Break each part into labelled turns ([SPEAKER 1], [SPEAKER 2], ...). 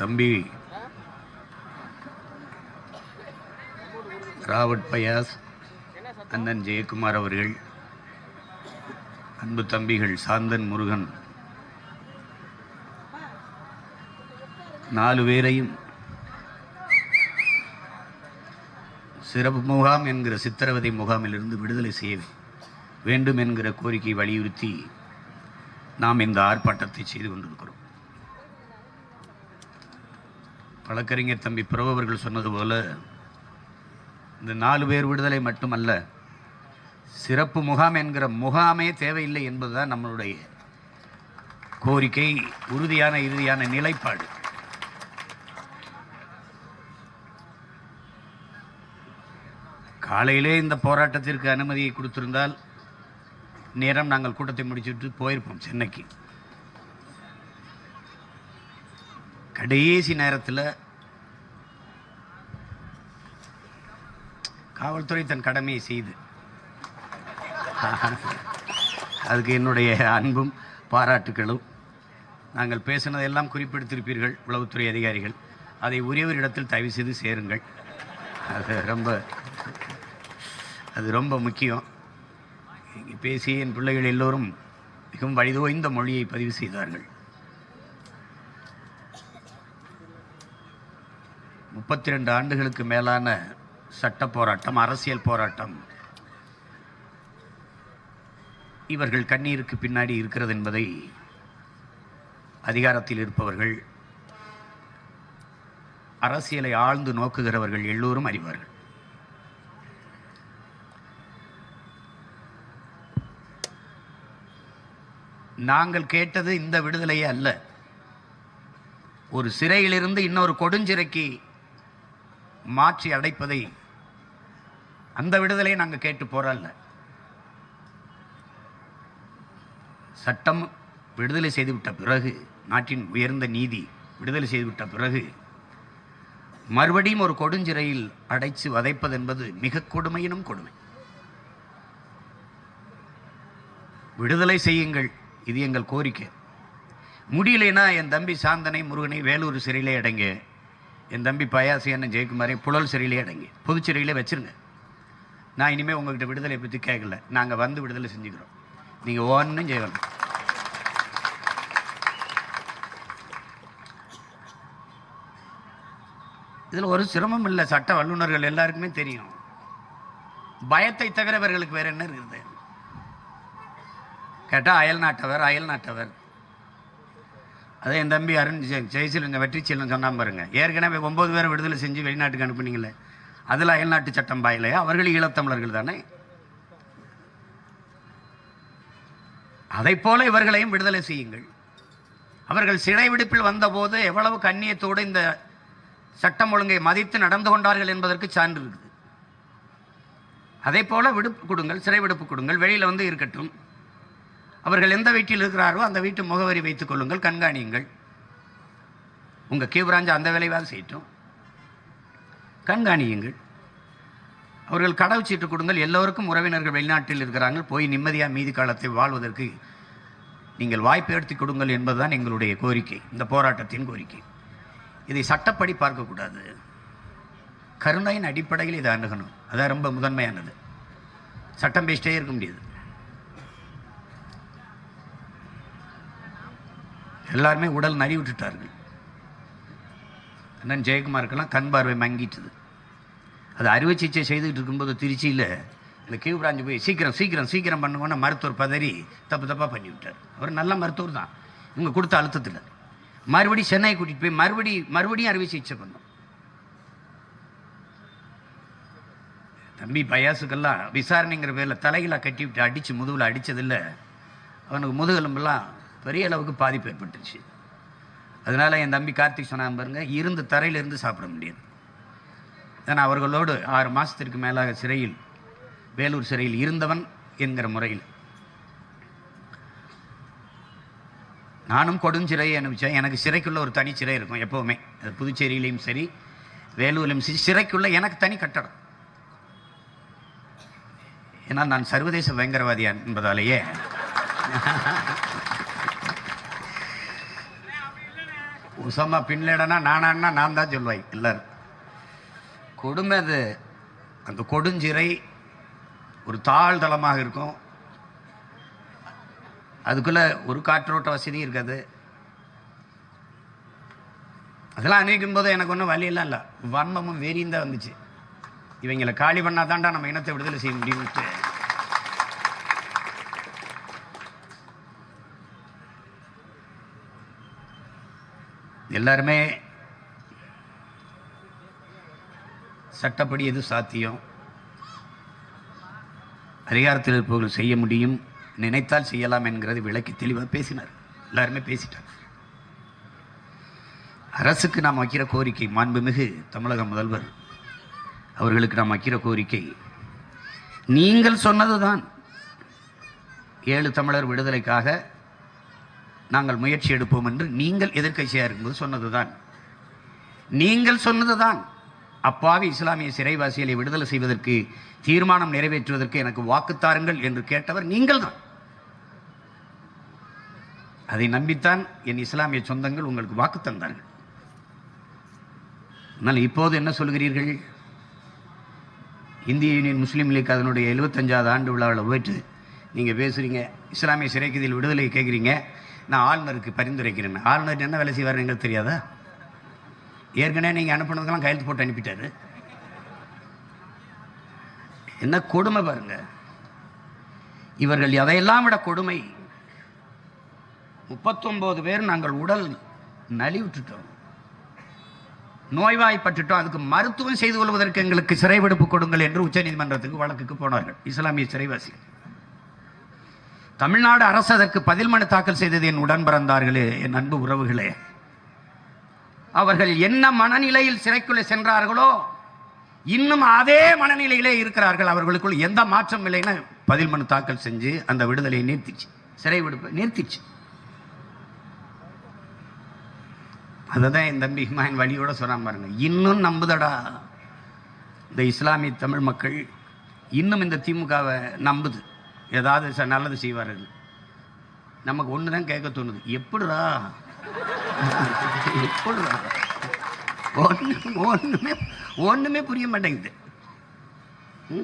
[SPEAKER 1] தம்பி. ராவட் பயாஸ் அண்ணன் ஜெயக்குமார் அவர்கள் அன்பு தம்பிகள் சாந்தன் முருகன். நாலு பேரையும் சிறப்பு முகாம் என்கிற சித்திரவதை முகாமிலிருந்து விடுதலை செய்ய வேண்டும் என்கிற கோரிக்கை வலியுறுத்தி நாம் இந்த ஆர்ப்பாட்டத்தை செய்து கொண்டிருக்கிறோம். வழக்கறிஞர் தம்பி பிரபு அவர்கள் சொன்னது போல இந்த நாலு பேர் விடுதலை மட்டுமல்ல சிறப்பு முகாம் என்கிற முகாமே தேவையில்லை என்பதுதான் நம்மளுடைய கோரிக்கை உறுதியான இறுதியான நிலைப்பாடு. காலையிலே இந்த போராட்டத்திற்கு அனுமதியை கொடுத்திருந்தால் நேரம் நாங்கள் கூட்டத்தை முடிச்சுட்டு போயிருப்போம் சென்னைக்கு. கடைசி நேரத்தில் காவல்துறை தன் கடமையை செய்து. அதுக்கு என்னுடைய அன்பும் பாராட்டுகளும். நாங்கள் பேசினதெல்லாம் குறிப்பிடுத்திருப்பீர்கள் உளவுத்துறை அதிகாரிகள். அதை உரியவரிடத்தில் தயவு செய்து சேருங்கள். அது ரொம்ப அது ரொம்ப முக்கியம். இங்கே பேசிய என் பிள்ளைகள் எல்லோரும் மிகவும் வழிதோய்ந்த மொழியை பதிவு செய்தார்கள். முப்பத்தி ரெண்டு ஆண்டுகளுக்கு மேலான சட்ட போராட்டம் அரசியல் போராட்டம். இவர்கள் கண்ணீருக்கு பின்னாடி இருக்கிறது என்பதை அதிகாரத்தில் இருப்பவர்கள் அரசியலை ஆழ்ந்து நோக்குகிறவர்கள் எல்லோரும் அறிவார்கள். நாங்கள் கேட்டது இந்த விடுதலையே அல்ல. ஒரு சிறையிலிருந்து இன்னொரு கொடுஞ்சிறைக்கு மாற்றி அடைப்பதை அந்த விடுதலையை நாங்கள் கேட்டு போறல்ல. சட்டம் விடுதலை செய்துவிட்ட பிறகு நாட்டின் உயர்ந்த நீதி விடுதலை செய்துவிட்ட பிறகு மறுபடியும் ஒரு கொடுஞ்சிறையில் அடைச்சு வதைப்பது என்பது மிக கொடுமையினும் கொடுமை. விடுதலை செய்யுங்கள் இது எங்கள் கோரிக்கை. முடியலைன்னா என் தம்பி சாந்தனை முருகனை வேலூர் சிறையிலே அடங்க. என் தம்பி பயாசி அண்ணன் ஜெயக்குமாரை புழல் சிறையிலே அடங்கி புதுச்சிறையிலே வச்சிருங்க நான் இனிமேல் உங்கள்கிட்ட விடுதலை பற்றி கேட்கல நாங்கள் வந்து விடுதலை செஞ்சுக்கிறோம். நீங்கள் ஒன்றும் செய்யணும் இதில் ஒரு சிரமம் இல்லை. சட்ட வல்லுநர்கள் எல்லாருக்குமே தெரியும். பயத்தை தவிர இவர்களுக்கு என்ன இருக்குது? கேட்டால் அயல் நாட்டவர் அயல் நாட்டவர். அதே என் தம்பி அருண் ஜெ ஜெயசீலங்க வெற்றிச்சீலன் சொன்னான் பாருங்க. ஏற்கனவே ஒம்பது பேரை விடுதலை செஞ்சு வெளிநாட்டுக்கு அனுப்புனீங்களே. அதில் அயல்நாட்டு சட்டம் பாயிலையா அவர்கள் ஈழத்தமிழர்கள் தானே? அதைப்போல இவர்களையும் விடுதலை செய்யுங்கள். அவர்கள் சிறை விடுப்பில் வந்தபோது எவ்வளவு கண்ணியத்தோடு இந்த சட்டம் ஒழுங்கை மதித்து நடந்து கொண்டார்கள் என்பதற்கு சான்று இருக்குது. அதே போல விடுப்பு கொடுங்கள் சிறை விடுப்பு கொடுங்கள். வெளியில் வந்து இருக்கட்டும். அவர்கள் எந்த வீட்டில் இருக்கிறாரோ அந்த வீட்டு முகவரி வைத்துக் கொள்ளுங்கள் கண்காணியுங்கள். உங்கள் கீவராஞ்சா அந்த வேலைவாது செய்யட்டும். கண்காணியுங்கள். அவர்கள் கடவுச்சீட்டு கொடுங்கள். எல்லோருக்கும் உறவினர்கள் வெளிநாட்டில் இருக்கிறாங்க போய் நிம்மதியாக மீதி காலத்தை வாழ்வதற்கு நீங்கள் வாய்ப்பு எடுத்து கொடுங்கள் என்பதுதான் எங்களுடைய கோரிக்கை. இந்த போராட்டத்தின் கோரிக்கை. இதை சட்டப்படி பார்க்கக்கூடாது. கருணையின் அடிப்படையில் இதை அணுகணும். அதான் ரொம்ப முதன்மையானது. சட்டம் பேசிட்டே இருக்க முடியாது. எல்லாருமே உடல் நறி விட்டுட்டார்கள். அண்ணன் ஜெயக்குமாருக்கெல்லாம் கண் பார்வை மங்கிட்டுது. அது அறுவை சிகிச்சை செய்துக்கிட்டு இருக்கும்போது திருச்சியில் இந்த கியூ பிராஞ்சு போய் சீக்கிரம் சீக்கிரம் சீக்கிரம் பண்ணுவோன்னு மருத்துவர் பதறி தப்பு தப்பாக பண்ணிவிட்டார். அவர் நல்ல மருத்துவர் தான். இவங்க கொடுத்த அழுத்தத்தில். மறுபடியும் சென்னை கூட்டிகிட்டு போய் மறுபடி மறுபடியும் அறுவை சிகிச்சை பண்ணோம். தம்பி பயாசுக்கெல்லாம் விசாரணைங்கிற பேரில் தலைகளாக கட்டி விட்டு அடித்து முதுகில் அடித்ததில்லை அவனுக்கு முதுகெலும்பெல்லாம் பெரிய அளவுக்கு பாதிப்பு ஏற்பட்டுச்சு அதனால் என் தம்பி கார்த்திக் சொன்னான் பாருங்க இருந்து தரையிலிருந்து சாப்பிட முடியாது. ஏன்னா அவர்களோடு ஆறு மாதத்திற்கு மேலாக சிறையில் வேலூர் சிறையில் இருந்தவன் என்கிற முறையில். நானும் கொடுஞ்சிறையை அனுப்பிச்சேன். எனக்கு சிறைக்குள்ள ஒரு தனி சிறை இருக்கும் எப்போவுமே. அது புதுச்சேரியிலையும் சரி வேலூர்லையும் சரி சிறைக்குள்ள எனக்கு தனி கட்டடம். ஏன்னா நான் சர்வதேச பயங்கரவாதியா என்பதாலேயே. உசமா பின்லேடனா நானான்னா நான் தான் சொல்லுவேன் எல்லாரும். கொடுமை அது. அந்த கொடுஞ்சிறை ஒரு தாழ்தளமாக இருக்கும். அதுக்குள்ளே ஒரு காற்றோட்ட வசதியும் இருக்காது. அதெல்லாம் அணிவிக்கும் போது எனக்கு ஒன்றும் வழியெல்லாம் இல்லை. வன்மமும் வெறியும் தான் வந்துச்சு. இவங்களை காலி பண்ணாதான்டா நம்ம இனத்தை விடுதலை செய்ய முடியும்ட்டு எல்லாருமே சட்டப்படி எது சாத்தியம்? அதிகாரத்தில் இருப்பவர்கள் செய்ய முடியும் நினைத்தால் செய்யலாம் என்கிறது விளக்கி தெளிவாக பேசினார். எல்லாருமே பேசிட்டார் அரசுக்கு நாம் வைக்கிற கோரிக்கை மாண்புமிகு தமிழக முதல்வர் அவர்களுக்கு நாம் வைக்கிற கோரிக்கை நீங்கள் சொன்னதுதான். ஏழு தமிழர் விடுதலைக்காக நாங்கள் முயற்சி எடுப்போம் என்று நீங்கள் எதிர்க்கட்சியாக இருக்கும்போது சொன்னதுதான். நீங்கள் சொன்னதுதான். அப்பாவி இஸ்லாமிய சிறைவாசிகளை விடுதலை செய்வதற்கு தீர்மானம் நிறைவேற்றுவதற்கு எனக்கு வாக்குத்தாருங்கள் என்று கேட்டவர் நீங்கள் தான் அதை நம்பித்தான் என் இஸ்லாமிய சொந்தங்கள் உங்களுக்கு வாக்கு தந்தார்கள். ஆனால் இப்போது என்ன சொல்கிறீர்கள்? இந்திய யூனியன் முஸ்லீம் லீக் அதனுடைய எழுபத்தஞ்சாவது ஆண்டு விழாவில் போயிட்டு நீங்கள் பேசுகிறீங்க இஸ்லாமிய சிறைக்குதில் விடுதலை கேட்குறீங்க. நான் ஆளுநருக்கு பரிந்துரைக்கிறேன். ஆளுநர் என்ன வேலை செய்வார் எங்களுக்கு தெரியாதா? ஏற்கனவே நீங்கள் அனுப்புனதுக்கெல்லாம் கையெழுத்து போட்டு அனுப்பிட்டாரு. என்ன கொடுமை பாருங்க. இவர்கள் எதையெல்லாம் விட கொடுமை? முப்பத்தொன்பது பேர் நாங்கள் உடல் நலிவுட்டுட்டோம் நோய்வாய்ப்பட்டுட்டோம். அதுக்கு மருத்துவம் செய்து கொள்வதற்கு எங்களுக்கு சிறை விடுப்பு கொடுங்கள் என்று உச்சநீதிமன்றத்துக்கு வழக்குக்கு போனார்கள். இஸ்லாமிய சிறைவாசிகள். தமிழ்நாடு அரசு அதற்கு பதில் மனு தாக்கல் செய்தது என் உடன் பிறந்தார்களே என் அன்பு உறவுகளே. அவர்கள் என்ன மனநிலையில் சிறைக்குள்ளே சென்றார்களோ இன்னும் அதே மனநிலையிலே இருக்கிறார்கள். அவர்களுக்குள் எந்த மாற்றம் இல்லைன்னு பதில் மனு தாக்கல் செஞ்சு அந்த விடுதலையை நிறுத்திச்சு. சிறை விடுப்பு நிறுத்திச்சு. அதை தான் என் தம்பி ஹிமாயின் வழியோட சொன்னான் பாருங்க. இன்னும் நம்புதடா. இந்த இஸ்லாமிய தமிழ் மக்கள் இன்னும் இந்த திமுகவை நம்புது. ஏதாவது ச- நல்லது செய்வார்கள். நமக்கு ஒன்று தான் கேட்க தோணுது. எப்படிடா? எப்படிடா? ஒன்று ஒன்றுமே ஒன்றுமே புரிய மாட்டேங்குது. ம்?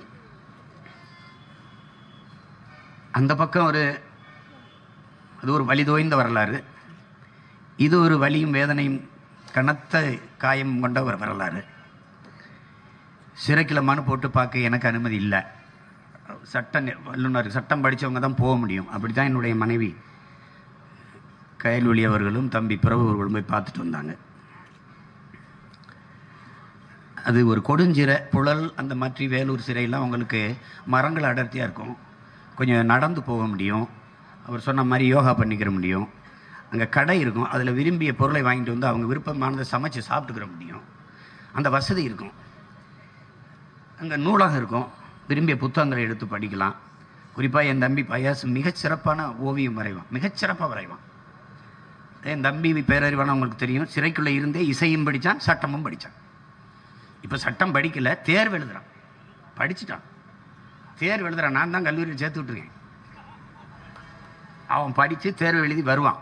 [SPEAKER 1] அந்த பக்கம் ஒரு அது ஒரு வழி தோய்ந்த வரலாறு. இது ஒரு வலியும் வேதனையும் கனத்த காயம் கொண்ட ஒரு வரலாறு. சிறைக்கில் மனு போட்டு பார்க்க எனக்கு அனுமதி இல்லை. சட்ட வல்லுநர் சட்டம் படித்தவங்க தான் போக முடியும். அப்படி தான் என்னுடைய மனைவி. கயல்வெளி அவர்களும் தம்பி பிரபு அவர்களும் போய் பார்த்துட்டு வந்தாங்க. அது ஒரு கொடுஞ்சிறை புழல் அந்த மாதிரி வேலூர் சிறையெல்லாம் அவங்களுக்கு மரங்கள் அடர்த்தியாக இருக்கும். கொஞ்சம் நடந்து போக முடியும். அவர் சொன்ன மாதிரி யோகா பண்ணிக்கிற முடியும். அங்கே கடை இருக்கும். அதில் விரும்பிய பொருளை வாங்கிட்டு வந்து அவங்க விருப்பமானதை சமைச்சு சாப்பிட்டுக்கிற முடியும். அந்த வசதி இருக்கும். அங்கே நூலகம் இருக்கும். விரும்பிய புத்தகங்களை எடுத்து படிக்கலாம். குறிப்பாக என் தம்பி பயாஸ் மிகச்சிறப்பான ஓவியம் வரைவான். மிகச்சிறப்பாக வரைவான். என் தம்பி பேரறிவான உங்களுக்கு தெரியும். சிறைக்குள்ளே இருந்தே இசையும் படித்தான் சட்டமும் படித்தான் இப்போ சட்டம் படிக்கல தேர்வு எழுதுகிறான் படிச்சுட்டான். தேர்வு எழுதுகிறான் நான் தான் கல்லூரியில் சேர்த்து விட்டுருக்கேன். அவன் படித்து தேர்வு எழுதி வருவான்.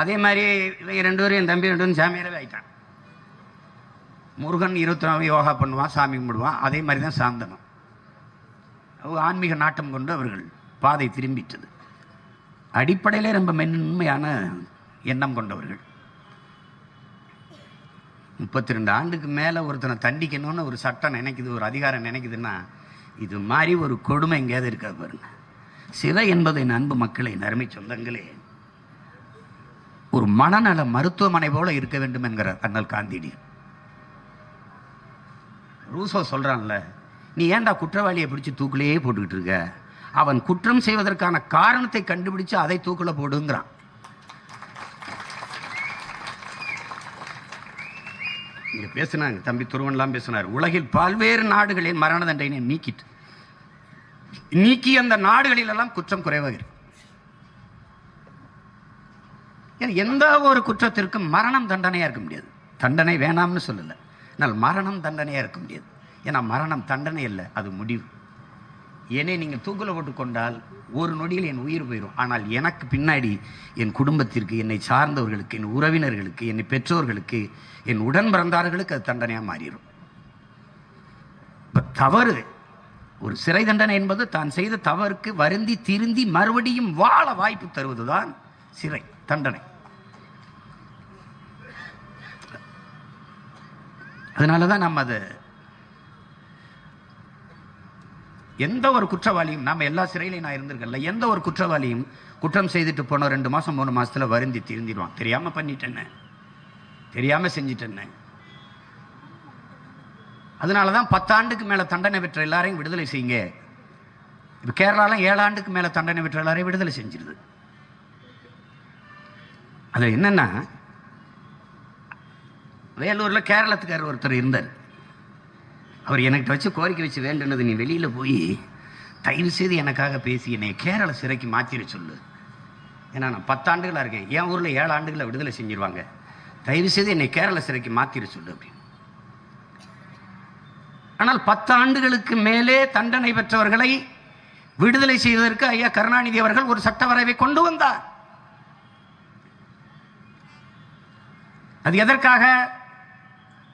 [SPEAKER 1] அதே மாதிரி இவங்க ரெண்டு பேரும் என் தம்பி ரெண்டு பேரும் சாமியாரவே ஆயிட்டான். முருகன் இருபத்தி நாலு யோகா பண்ணுவான் சாமி கும்பிடுவான். அதே மாதிரி தான் சாந்தனம். ஆன்மீக நாட்டம் கொண்டு அவர்கள் பாதை திரும்பிட்டது. அடிப்படையிலே ரொம்ப மென்மையான எண்ணம் கொண்டவர்கள். முப்பத்தி ரெண்டு ஆண்டுக்கு மேலே ஒருத்தனை தண்டிக்கணும்னு ஒரு சட்டம் நினைக்குது ஒரு அதிகாரம் நினைக்குதுன்னா இது மாதிரி ஒரு கொடுமை எங்கேயாவது இருக்கா பாருங்க. சிலை என்பது என் அன்பு மக்களை நறுமை சொந்தங்களே ஒரு மனநல மருத்துவமனை போல இருக்க வேண்டும் என்கிறார் அண்ணல் காந்திடி ரூசோ சொல்கிறான்ல நீ ஏன்டா குற்றவாளியை பிடிச்சி தூக்கிலேயே போட்டுக்கிட்டு இருக்க? அவன் குற்றம் செய்வதற்கான காரணத்தை கண்டுபிடிச்சு அதை தூக்கில் போடுங்கிறான். இங்கே பேசினாங்க தம்பி துருவன்லாம் பேசினார். உலகில் பல்வேறு நாடுகளில் மரண தண்டனை நீக்கிட்டு. நீக்கி அந்த நாடுகளிலெல்லாம் குற்றம் குறைவாக இருக்கு. எந்த ஒரு குற்றத்திற்கும் மரணம் தண்டனையாக இருக்க முடியாது. தண்டனை வேணாம்னு சொல்லலை. ஆனால் மரணம் தண்டனையாக இருக்க முடியாது. ஏன்னா மரணம் தண்டனை இல்லை அது முடிவு. என்னை நீங்கள் தூக்கில் போட்டு கொண்டால் ஒரு நொடியில் என் உயிர் போயிடும் ஆனால் எனக்கு பின்னாடி என் குடும்பத்திற்கு என்னை சார்ந்தவர்களுக்கு என் உறவினர்களுக்கு என்னை பெற்றோர்களுக்கு என் உடன் பிறந்தார்களுக்கு அது தண்டனையாக மாறிடும் இப்போ தவறு ஒரு சிறை தண்டனை என்பது தான் செய்த தவறுக்கு வருந்தி திருந்தி மறுபடியும் வாழ வாய்ப்பு தருவதுதான் சிறை தண்டனை. அதனால தான் நம்ம அதை எந்த ஒரு குற்றவாளியும் நம்ம எல்லா சிறையிலையும் நான் இருந்திருக்கல எந்த ஒரு குற்றவாளியும் குற்றம் செய்துட்டு போன ரெண்டு மாதம் மூணு மாதத்தில் வருந்தி திருந்திடுவான் தெரியாமல் பண்ணிட்டேன்னு தெரியாமல் செஞ்சிட்டேன்னு அதனால தான் பத்தாண்டுக்கு மேலே தண்டனை பெற்ற எல்லாரையும் விடுதலை செய்யுங்க. இப்போ கேரளாலாம் ஏழு ஆண்டுக்கு மேலே தண்டனை பெற்ற எல்லாரையும் விடுதலை செஞ்சிருது. அது என்னென்னா வேலூரில் கேரளத்துக்காரர் ஒருத்தர் இருந்தார். அவர் எனக்கு வச்சு கோரிக்கை வச்சு வேண்டுனது நீ வெளியில் போய் தயவு செய்து எனக்காக பேசி என்னை கேரள சிறைக்கு மாற்றிட சொல்லு. ஏன்னா நான் பத்தாண்டுகளாக இருக்கேன். என் ஊரில் ஏழு ஆண்டுகளை விடுதலை செஞ்சிருவாங்க. தயவு செய்து என்னை கேரள சிறைக்கு மாற்றிட சொல்லு அப்படின்னு. ஆனால் பத்து ஆண்டுகளுக்கு மேலே தண்டனை பெற்றவர்களை விடுதலை செய்வதற்கு ஐயா கருணாநிதி அவர்கள் ஒரு சட்ட வரைவை கொண்டு வந்தார். அது எதற்காக?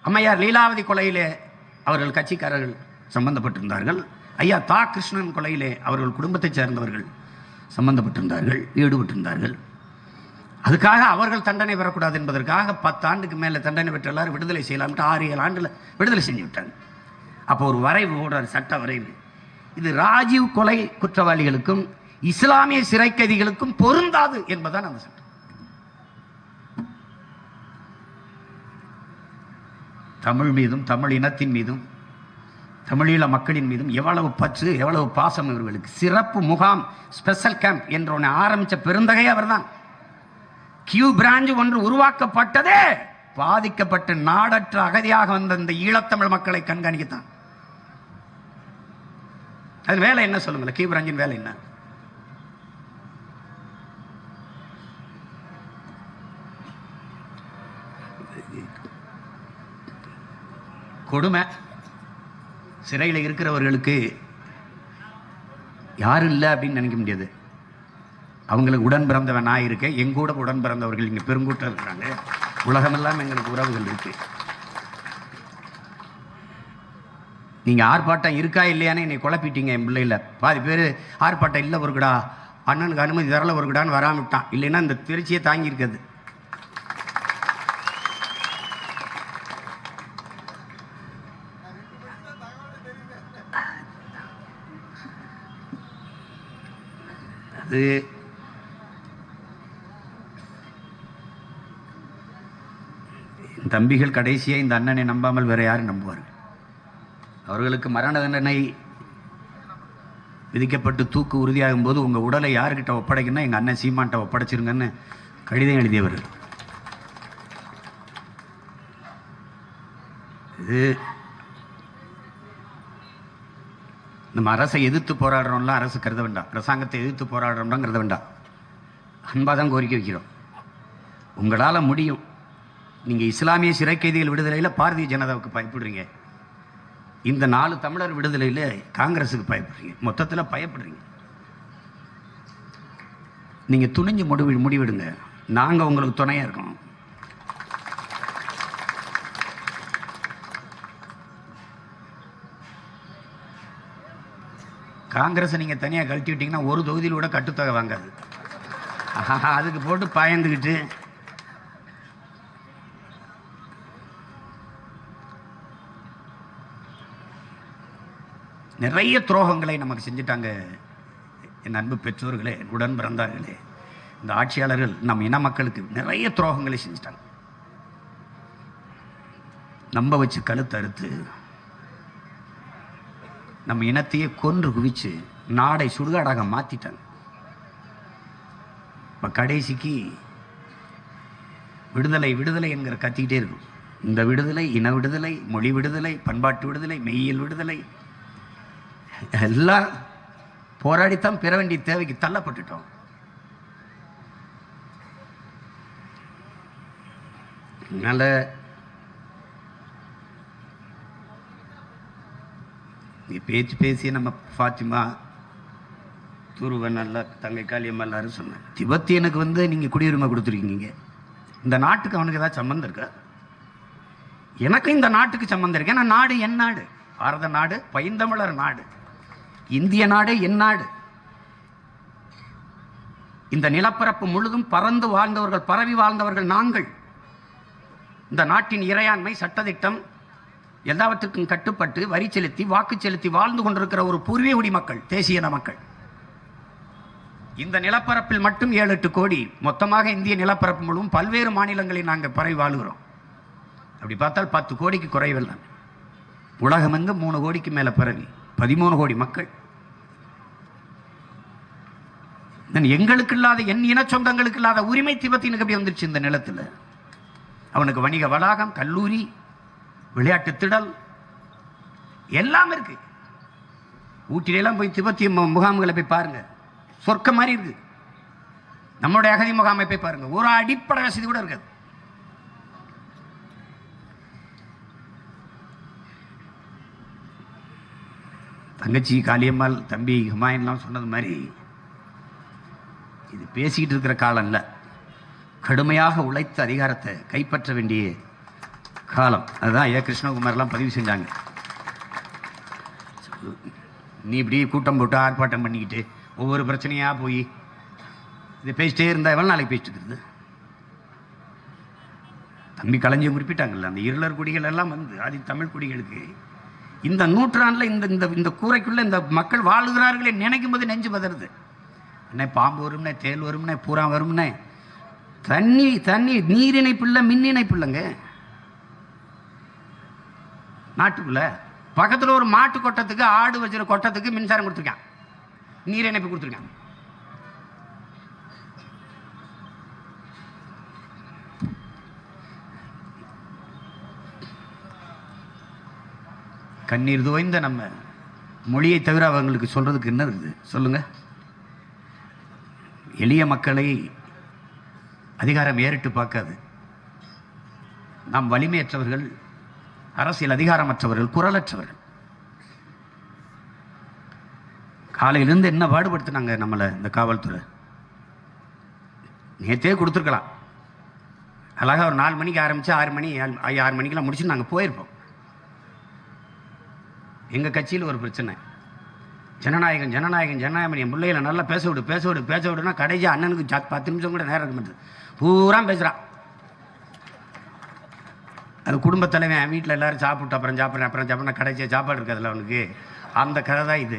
[SPEAKER 1] அம்மையார் லீலாவதி கொலையிலே அவர்கள் கட்சிக்காரர்கள் சம்பந்தப்பட்டிருந்தார்கள். ஐயா தா. கிருஷ்ணன் கொலையிலே அவர்கள் குடும்பத்தைச் சேர்ந்தவர்கள் சம்பந்தப்பட்டிருந்தார்கள் ஈடுபட்டிருந்தார்கள். அதுக்காக அவர்கள் தண்டனை பெறக்கூடாது என்பதற்காக பத்தாண்டுக்கு மேலே தண்டனை பெற்ற எல்லாரும் விடுதலை செய்யலாம்ட்டு ஆறு ஏழு ஆண்டில் விடுதலை செஞ்சு விட்டாங்க. அப்போ ஒரு வரைவு ஓடுறார் சட்ட வரைவு. இது ராஜீவ் கொலை குற்றவாளிகளுக்கும் இஸ்லாமிய சிறைக்கதிகளுக்கும் பொருந்தாது என்பதுதான் அந்த தமிழ் மீதும் தமிழ் இனத்தின் மீதும் தமிழீழ மக்களின் மீதும் எவ்வளவு பற்று எவ்வளவு பாசம் இவர்களுக்கு. சிறப்பு முகாம் ஸ்பெஷல் கேம்ப் என்ற ஒன்று ஆரம்பித்த பெருந்தகை அவர்தான். கியூ பிரான்ச் ஒன்று உருவாக்கப்பட்டதே. பாதிக்கப்பட்டு நாடற்ற அகதியாக வந்த இந்த ஈழத்தமிழ் மக்களை கண்காணிக்கத்தான். அது வேலை என்ன சொல்லுங்களேன்? கியூ பிரான்ச்சின் வேலை என்ன? கொடுமை. சிறையில் இருக்கிறவர்களுக்கு யாரும் இல்லை அப்படின்னு நினைக்க முடியாது. அவங்களுக்கு உடன் பிறந்தவன் நான் இருக்கேன். எங்கூட உடன் பிறந்தவர்கள் இங்கே பெருங்கூட்டம் இருக்கிறாங்க. உலகமெல்லாம் எங்களுக்கு உறவுகள் இருக்கு. நீங்கள் ஆர்ப்பாட்டம் இருக்கா இல்லையான்னு என்னை குழப்பிட்டீங்க என் பிள்ளையில். பாதி பேர் ஆர்ப்பாட்டம் இல்லை ஒருக்கடா. அண்ணனுக்கு அனுமதி தரல ஒருக்கடான்னு வராம வராமட்டான் இல்லைன்னா இந்த திருச்சியை தாங்கி அது என் தம்பிகள் கடைசியாக இந்த அண்ணனை நம்பாமல் வேறு யாரும் நம்புவார்கள்? அவர்களுக்கு மரண தண்டனை விதிக்கப்பட்டு தூக்கு உறுதியாகும் போது உங்கள் உடலை யார்கிட்ட ஒப்படைக்குன்னா எங்கள் அண்ணன் சீமான்ட்ட ஒப்படைச்சிருங்கன்னு கடிதம் எழுதியவர். இது நம்ம அரசை எதிர்த்து போராடுறோம்லாம் அரசு கருத வேண்டாம். அரசாங்கத்தை எதிர்த்து போராடுறோம்லாம் கருத வேண்டாம். அன்பாக தான் கோரிக்கை வைக்கிறோம். உங்களால் முடியும். நீங்கள் இஸ்லாமிய சிறை கைதிகள் விடுதலையில் பாரதிய ஜனதாவுக்கு பயப்படுறீங்க. இந்த நாலு தமிழர் விடுதலையில் காங்கிரஸுக்கு பயப்படுறீங்க. மொத்தத்தில் பயப்படுறீங்க. நீங்கள் துணிஞ்சு முடிவு முடிவெடுங்க. நாங்கள் உங்களுக்கு துணையாக இருக்கோம். காங்கிரஸை நீங்கள் தனியாக கழட்டி விட்டீங்கன்னா ஒரு தொகுதியில் கூட கட்டுத்தொகை வாங்காது. அதுக்கு போட்டு பயந்துக்கிட்டு நிறைய துரோகங்களை நமக்கு செஞ்சுட்டாங்க என் அன்பு பெற்றோர்களே உடன் பிறந்தார்களே இந்த ஆட்சியாளர்கள் நம் இன மக்களுக்கு நிறைய துரோகங்களை செஞ்சுட்டாங்க. நம்ப வச்சு கழுத்து அறுத்து நம்ம இனத்தையே கொன்று குவிச்சு நாடை சுடுகாடாக மாத்திட்டாங்க. இப்போ கடைசிக்கு விடுதலை விடுதலை என்கிற கத்திக்கிட்டே இருக்கும். இந்த விடுதலை இன விடுதலை மொழி விடுதலை பண்பாட்டு விடுதலை மெய்யியல் விடுதலை எல்லாம் போராடித்தான் பெற வேண்டிய தேவைக்கு தள்ளப்பட்டுட்டோம். அதனால நீ பேச்சு பேசி நம்ம ஃபாத்திமா துருவன் நல்லா தங்கை காளியம்மா எல்லாரும் சொன்னேன் எனக்கு வந்து நீங்கள் குடியுரிமை கொடுத்துருக்கீங்க. இந்த நாட்டுக்கு அவனுக்கு ஏதாவது சம்மந்தம் இருக்கா? எனக்கும் இந்த நாட்டுக்கு சம்மந்தம் இருக்கு. ஏன்னா நாடு என் நாடு. பாரத நாடு பைந்தமிழர் நாடு. இந்திய நாடு என் நாடு. இந்த நிலப்பரப்பு முழுதும் பறந்து வாழ்ந்தவர்கள் பரவி வாழ்ந்தவர்கள் நாங்கள். இந்த நாட்டின் இறையாண்மை சட்டதிட்டம் எல்லாவற்றுக்கும் கட்டுப்பட்டு வரி செலுத்தி வாக்கு செலுத்தி வாழ்ந்து கொண்டிருக்கிற ஒரு பூர்வீக குடி மக்கள் தேசிய இன மக்கள். இந்த நிலப்பரப்பில் மட்டும் ஏழு எட்டு கோடி. மொத்தமாக இந்திய நிலப்பரப்பு முழுவதும் பல்வேறு மாநிலங்களில் நாங்கள் பரவி வாழுகிறோம். அப்படி பார்த்தால் பத்து கோடிக்கு குறைவில்லை உலகம் எங்கு மூணு கோடிக்கு மேலே பரவி. பதிமூணு கோடி மக்கள். எங்களுக்கு இல்லாத என் இன சொந்தங்களுக்கு இல்லாத உரிமை திபத்தினுக்கு அப்படி வந்துருச்சு இந்த நிலத்தில்? அவனுக்கு வணிக வளாகம் கல்லூரி விளையாட்டு திடல். எல்லாம் இருக்கு. ஊட்டிலாம் போய் திபெத்திய முகாம்களை போய் பாருங்க. சொர்க்கம் மாதிரி இருக்கு. நம்மளுடைய அகதி முகாமை போய் பாருங்க. ஒரு அடிப்படை வசதி கூட இருக்காது. தங்கச்சி காளியம்மாள் தம்பி ஹுமாயூன்லாம் சொன்னது மாதிரி இது பேசிக்கிட்டு இருக்கிற காலம் இல்லை கடுமையாக உழைத்த அதிகாரத்தை கைப்பற்ற வேண்டிய காலம். அதுதான் ஏ. கிருஷ்ணகுமார்லாம் பதிவு செஞ்சாங்க. நீ இப்படி கூட்டம் போட்டு ஆர்ப்பாட்டம் பண்ணிக்கிட்டு ஒவ்வொரு பிரச்சனையாக போய் இதை பேசிட்டே இருந்தால் எவ்வளோ நாளைக்கு பேசிட்டு இருக்கிறது? தம்பி கலைஞர் குறிப்பிட்டாங்கல்ல அந்த இருளர் குடிகள் எல்லாம் வந்து ஆதி தமிழ் குடிகளுக்கு இந்த நூற்றாண்டில் இந்த இந்த இந்த கூரைக்குள்ளே இந்த மக்கள் வாழுகிறார்களே நினைக்கும் போது நெஞ்சு பதறது. அண்ணே பாம்பு வரும்னே தேல் வரும்னே பூரா வரும்னே. தண்ணி தண்ணி நீர் இணைப்பு இல்லை மின் இணைப்பு இல்லைங்க நாட்டுக்குள்ள பக்கத்தில் ஒரு மாட்டு கொட்டத்துக்கு ஆடு வச்சிருக்க கொட்டத்துக்கு மின்சாரம் கொடுத்துருக்கான். நீர் இணைப்பு கொடுத்துருக்கான். கண்ணீர் துவைந்த நம்ம மொழியை தவிர அவங்களுக்கு சொல்றதுக்கு என்ன இருக்குது? சொல்லுங்க. எளிய மக்களை அதிகாரம் ஏறிட்டு பார்க்காது. நாம் வலிமையற்றவர்கள் அரசியல் அதிகாரமற்றவர்கள் குரலற்றவர்கள். காலையிலேருந்து என்ன பாடுபடுத்தினாங்க நம்மளை இந்த காவல்துறை? நேற்றே கொடுத்துருக்கலாம். அழகாக ஒரு நாலு மணிக்கு ஆரம்பித்து ஆறு மணி ஏழு- ஐ- ஆறு மணிக்கெல்லாம் முடிச்சு நாங்கள் போயிருப்போம். எங்கள் கட்சியில் ஒரு பிரச்சனை. ஜனநாயகம் ஜனநாயகம் ஜனநாயகம் என் பிள்ளைகளை நல்லா பேச விடு பேச விடு பேச விடுனா கடைசி அண்ணனுக்கு பத்து நிமிஷம் கூட நேரம் இருக்க மாட்டேது பூரா பேசுகிறான் அந்த குடும்பத்தலைவன் வீட்டில் எல்லோரும் சாப்பிட்டு அப்புறம் சாப்பிட்றேன் அப்புறம் சாப்பிட்றேன் கடைசியாக சாப்பாடு இருக்காதுல்ல அவனுக்கு. அந்த கதை தான் இது.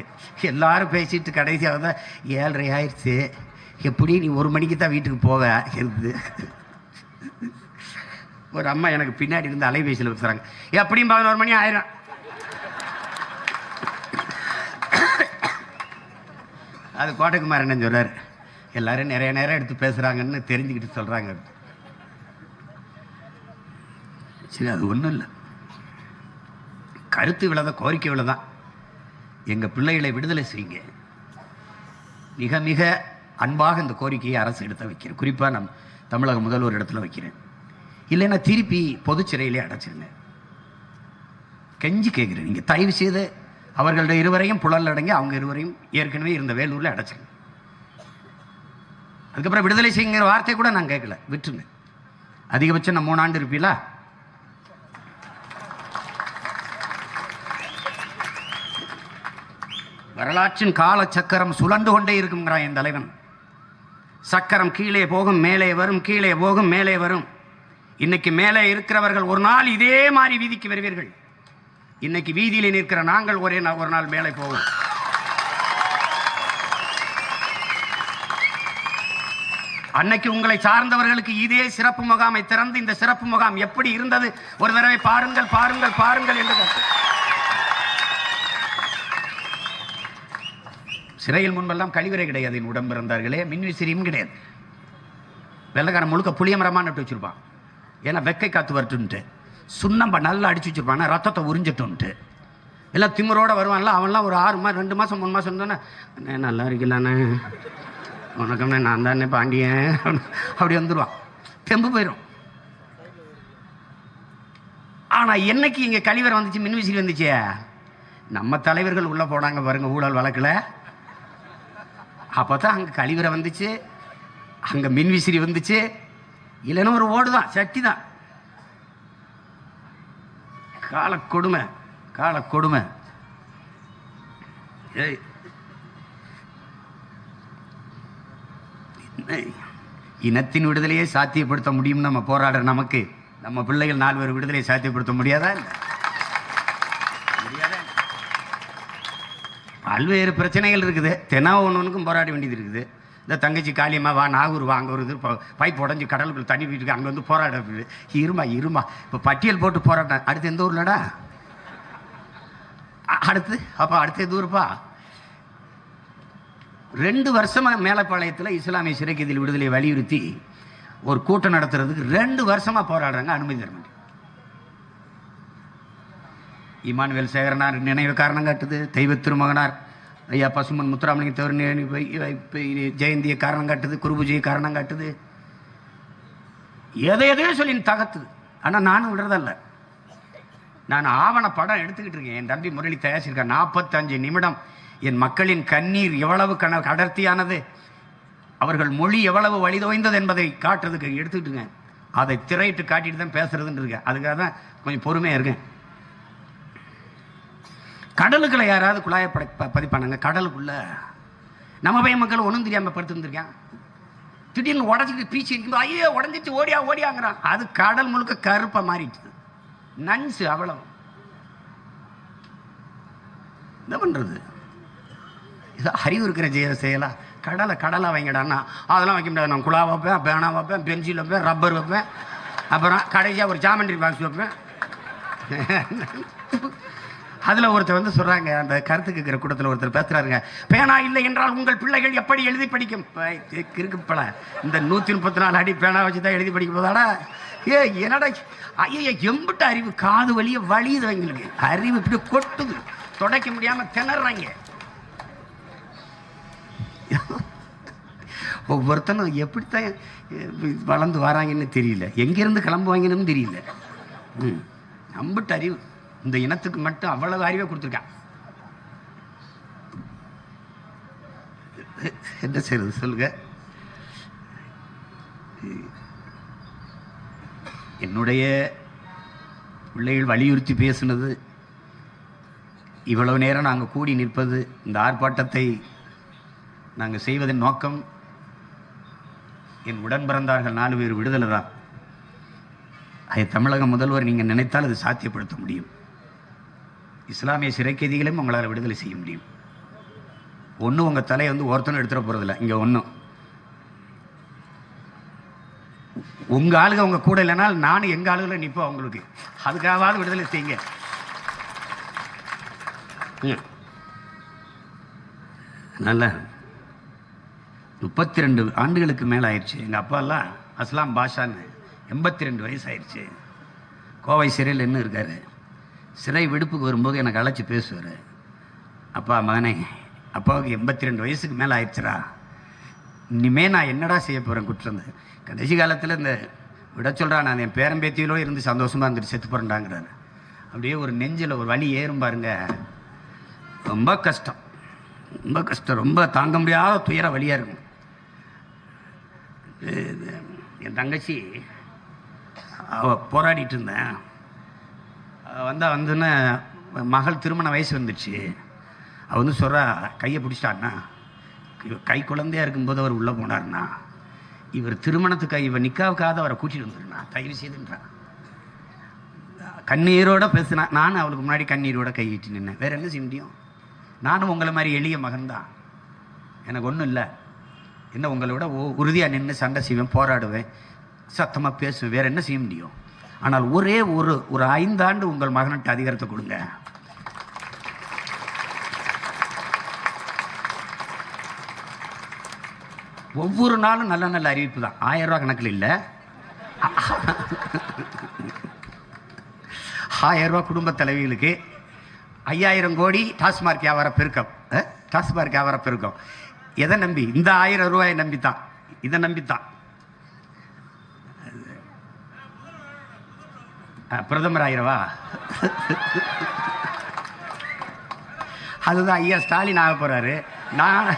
[SPEAKER 1] எல்லோரும் பேசிட்டு கடைசியாக தான் ஏழரை ஆயிடுச்சு. எப்படி நீ ஒரு மணிக்கு தான் வீட்டுக்கு போவ? இருந்து ஒரு அம்மா எனக்கு பின்னாடி இருந்து அலைபேசியில் பேசுகிறாங்க எப்படியும் பதினோரு மணி ஆயிரும். அது கோட்டைக்குமார் என்ன சொல்றாரு. எல்லாரும் நிறைய நேரம் எடுத்து பேசுகிறாங்கன்னு தெரிஞ்சுக்கிட்டு சொல்கிறாங்க சரி அது ஒன்றும் இல்லை. கருத்து விழத கோரிக்கை விழதான் எங்கள் பிள்ளைகளை விடுதலை செய்யுங்க. மிக மிக அன்பாக இந்த கோரிக்கையை அரசு எடுத்து வைக்கிறேன் குறிப்பாக நம் தமிழக முதல்வர் இடத்துல வைக்கிறேன். இல்லைன்னா திருப்பி பொதுச் சிறையிலே அடைச்சிருங்க. கெஞ்சி கேட்குறேன் நீங்கள் தயவு செய்து அவர்களுடைய இருவரையும் புழல் அடங்கி அவங்க இருவரையும் ஏற்கனவே இருந்த வேலூரில் அடைச்சிருங்க. அதுக்கப்புறம் விடுதலை செய்யுங்கிற வார்த்தை கூட நான் கேட்கல விட்டுருங்க. அதிகபட்சம் நான் மூணாண்டு இருப்பீங்களா? வரலாற்றின் கால சக்கரம் சுழண்டு கொண்டே இருக்குங்கிறான் என் தலைவன். சக்கரம் கீழே போகும் மேலே வரும் கீழே போகும் மேலே வரும். இன்னைக்கு மேலே இருக்கிறவர்கள் ஒரு நாள் இதே மாதிரி வீதிக்கு வருவீர்கள். இன்னைக்கு வீதியில் நிற்கிற நாங்கள் ஒரே நாள் ஒரு நாள் மேலே போவோம். அன்னைக்கு உங்களை சார்ந்தவர்களுக்கு இதே சிறப்பு முகாமை திறந்து இந்த சிறப்பு முகாம் எப்படி இருந்தது? ஒரு தடவை பாருங்கள் பாருங்கள் பாருங்கள் என்று சிறையில் முன்பெல்லாம் கழிவறை கிடையாது என் உடம்பு இருந்தார்களே மின்விசிறியும் கிடையாது. வெள்ளைக்காரன் முழுக்க புளிய மரமாக நட்டு வச்சுருப்பான். ஏன்னா வெக்கை காத்து வரட்டுன்ட்டு சுண்ணம்ப நல்லா அடிச்சு வச்சுருப்பான். ரத்தத்தை உறிஞ்சட்டுன்ட்டு எல்லாம் திமிரோட வருவான்ல அவன்லாம் ஒரு ஆறு மாதம் ரெண்டு மாதம் மூணு மாதம் இருந்தோன்னே அண்ணே நல்லா இருக்கலாண்ணே வணக்கம்ண்ணே நான் தானே பாண்டியன். அப்படி வந்துடுவான் தெம்பு போயிடும் ஆனால் என்னைக்கு இங்கே கழிவறை வந்துச்சு மின்விசிறி வந்துச்சே? நம்ம தலைவர்கள் உள்ளே போனாங்க பாருங்கள் ஊழல் வழக்கில். அப்போ தான் அங்கே கழிவறை வந்துச்சு அங்கே மின்விசிறி வந்துச்சு. இல்லைன்னா ஒரு ஓடு தான் சட்டி தான். கால கொடுமை கால கொடுமை. ஏய். இனத்தின் விடுதலையை சாத்தியப்படுத்த முடியும் நம்ம போராடுற நமக்கு நம்ம பிள்ளைகள் நாலு பேர் விடுதலையை சாத்தியப்படுத்த முடியாதா? இல்லை பல்வேறு பிரச்சனைகள் இருக்குது. தெனாவ ஒன்றுக்கும் போராட வேண்டியது இருக்குது. இந்த தங்கச்சி காளியம்மா வா நாகூர் வா அங்கே ஒரு பைப் உடஞ்சி கடலுக்குள்ள தண்ணி போயிட்டு அங்கே வந்து போராட இருமா இருமா. இப்போ பட்டியல் போட்டு போராட்டம். அடுத்து எந்த ஊர்லடா? அடுத்து? அப்போ அடுத்த எது ஊருப்பா? ரெண்டு வருஷமாக மேலப்பாளையத்தில் இஸ்லாமிய சிறைக்கைதில் விடுதலை வலியுறுத்தி ஒரு கூட்டம் நடத்துறதுக்கு ரெண்டு வருஷமாக போராடுறாங்க அனுமதி தர மாட்டேன் இமானுவேல் சேகரனார் நினைவு காரணம் காட்டுது. தெய்வ திருமகனார் ஐயா பசுமன் முத்துராமலிங்க தேவர் ஜெயந்தியை காரணம் காட்டுது குருபூஜையை காரணம் காட்டுது. எதை எதையோ சொல்லி தகத்துது ஆனால் நானும் விடுறதல்ல. நான் ஆவண படம் எடுத்துக்கிட்டு இருக்கேன். என் தம்பி முரளி தயாரிச்சிருக்கேன் நாற்பத்தஞ்சு நிமிடம். என் மக்களின் கண்ணீர் எவ்வளவு கன அடர்த்தியானது. அவர்கள் மொழி எவ்வளவு வழிதோய்ந்தது என்பதை காட்டுறதுக்கு எடுத்துக்கிட்டுங்க அதை திரையிட்டு காட்டிட்டு தான் பேசுறதுன்னு இருக்கேன். அதுக்காக தான் கொஞ்சம் பொறுமையாக இருக்கேன். கடலுக்களை யாராவது குழாயை பட ப- பதிப்பானாங்க. கடலுக்குள்ளே. நம்ம பையன் மக்கள் ஒன்றும் தெரியாமல் படுத்துருந்துருக்கான். திடீர்னு உடச்சிட்டு பீச்சு இருக்கும்போது ஐயோ உடஞ்சிச்சு ஓடியா ஓடியாங்கிறான். அது கடல் முழுக்க கருப்பாக மாறிட்டுது நன்சு அவ்வளவு. என்ன பண்ணுறது இது அறிவு இருக்கிற ஜெய செய்யலாம் கடலை கடலை வைங்கடான்னா அதெல்லாம் வைக்க முடியாது. நான் குழா வைப்பேன் பேனா வைப்பேன் பென்சில் வைப்பேன் ரப்பர் வைப்பேன். அப்புறம் கடைசியாக ஒரு ஜாமெண்ட்ரி பாக்ஸ் வைப்பேன். அதில் ஒருத்தர் வந்து சொல்கிறாங்க அந்த கருத்து கேட்குற கூட்டத்தில் ஒருத்தர் பேசுகிறாருங்க பேனா இல்லை என்றால் உங்கள் பிள்ளைகள் எப்படி எழுதி படிக்கும்? பை- கிறுக்கு பல. இந்த நூற்றி முப்பத்தி நாலு அடி பேனா வச்சு தான் எழுதி படிக்க போதாடா ஏ என்னடா ஐயா எம்பிட்ட அறிவு காது வலிய வலியுது எங்களுக்கு அறிவு இப்படி கொட்டுது. துடைக்க முடியாமல் திணறாங்க. ஒவ்வொருத்தனும் எப்படித்தான் வளர்ந்து வராங்கன்னு தெரியல. எங்கேருந்து கிளம்புவாங்கன்னு தெரியல. ம் நம்பிட்டு அறிவு. இந்த இனத்துக்கு மட்டும் அவ்வளவு அறிவை கொடுத்துருக்கான் என்ன செய்யறது சொல்லுங்க. என்னுடைய பிள்ளைகள் வலியுறுத்தி பேசினது இவ்வளவு நேரம் நாங்கள் கூடி நிற்பது இந்த ஆர்ப்பாட்டத்தை நாங்கள் செய்வதன் நோக்கம் என் உடன் பிறந்தார்கள் நாலு பேர் விடுதலை தான். அதை தமிழக முதல்வர் நீங்கள் நினைத்தால் அது சாத்தியப்படுத்த முடியும். இஸ்லாமிய சிறைக்கைதிகளையும் உங்களால் விடுதலை செய்ய முடியும். ஒன்றும் உங்கள் தலையை வந்து ஒருத்தனும் எடுத்துட போகிறதில்ல இங்கே ஒன்றும் உங்கள் ஆளுங்க உங்கள் கூட இல்லைனால் நானும் எங்கள் ஆளுகளை நிற்போம் அவங்களுக்கு. அதுக்காகவாது விடுதலை செய்யுங்க. நல்ல. முப்பத்தி ரெண்டு ஆண்டுகளுக்கு மேலே ஆயிடுச்சு. எங்கள் அப்பாலாம் அஸ்லாம் பாஷான்னு எண்பத்தி ரெண்டு வயசு ஆயிடுச்சு. கோவை சிறையில் என்ன இருக்காரு. சிறை விடுப்புக்கு வரும்போது எனக்கு அழைச்சி பேசுவார். அப்பா மகனே அப்பாவுக்கு எண்பத்தி ரெண்டு வயசுக்கு மேலே ஆயிடுச்சுரா இனிமே நான் என்னடா செய்ய போகிறேன் குற்றந்து கடைசி காலத்தில் இந்த விட சொல்கிறா நான் என் பேரம்பேத்தியிலோ இருந்து சந்தோஷமாக இருந்துட்டு செத்து போகிறேன்டாங்கிறாரு அப்படியே ஒரு நெஞ்சில் ஒரு வலி ஏறும் பாருங்க. ரொம்ப கஷ்டம். ரொம்ப கஷ்டம். ரொம்ப தாங்க முடியாத துயர வழியாக இருக்கும். என் தங்கச்சி அவ போராடிட்டு இருந்தேன். வந்தால் வந்துன்னு மகள் திருமண வயசு வந்துச்சு. அவ வந்து சொல்கிறா கையை பிடிச்சிட்டாண்ணா கை குழந்தையாக இருக்கும்போது அவர் உள்ளே போனார்ண்ணா இவர் திருமணத்துக்கு இவர் நிக்காவுக்காக அவரை கூட்டிகிட்டு வந்துருண்ணா தயவு செய்துன்றான் கண்ணீரோட பேசினா நானும் அவளுக்கு முன்னாடி கண்ணீரோட கையிட்டு நின்னேன். வேறு என்ன செய்ய முடியும்? நானும் உங்களை மாதிரி எளிய மகன்தான். எனக்கு ஒன்றும் இல்லை. என்ன உங்களோட உறுதியாக நின்று சண்டை செய்வேன் போராடுவேன் சத்தமாக பேசுவேன் வேறு என்ன செய்ய முடியும்? ஆனால் ஒரே ஒரு ஒரு ஐந்தாண்டு உங்கள் மகன்கிட்ட அதிகாரத்தை கொடுங்க. ஒவ்வொரு நாளும் நல்ல நல்ல அறிவிப்பு தான். ஆயிரம் ரூபா கணக்கில் இல்லை. ஆயிரம் ரூபா குடும்ப தலைவிகளுக்கு ஐயாயிரம் கோடி டாஸ்மார்க் வியாபார பெருக்கம். டாஸ்மார்க் வியாபார பெருக்கம். எதை நம்பி? இந்த ஆயிரம் ரூபாயை நம்பித்தான். இதை நம்பித்தான். பிரதமர் ஆயிரவா அதுதான் ஐயா ஸ்டாலின் ஆக போறாரு. நான்